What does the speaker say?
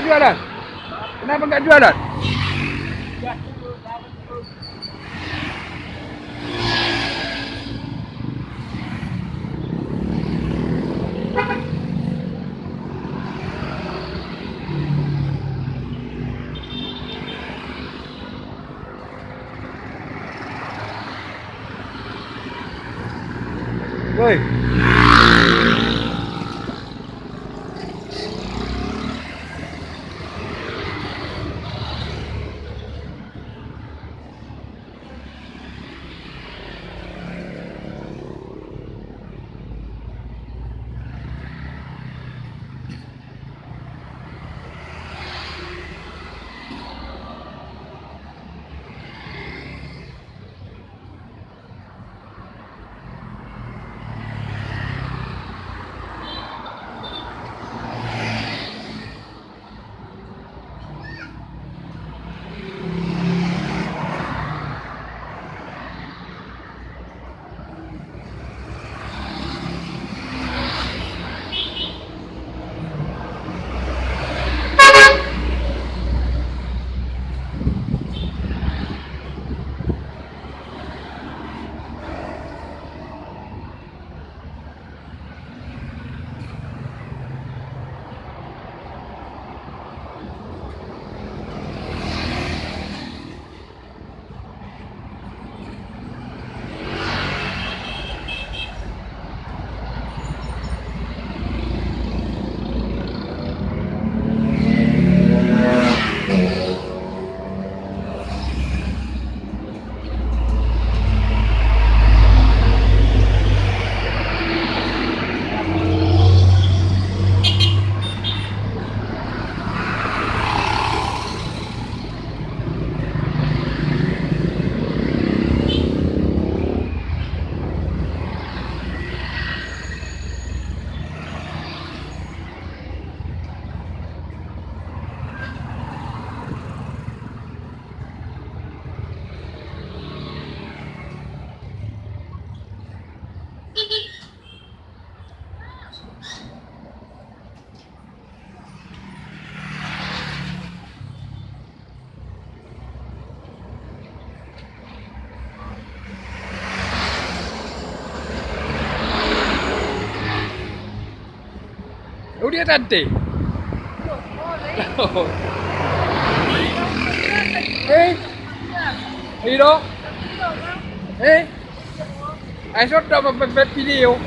Nggak jualan? Kenapa nggak jualan? Woi. Fíjate. ¿Eh? ¿Hiro? ¿Eh? Hay met video.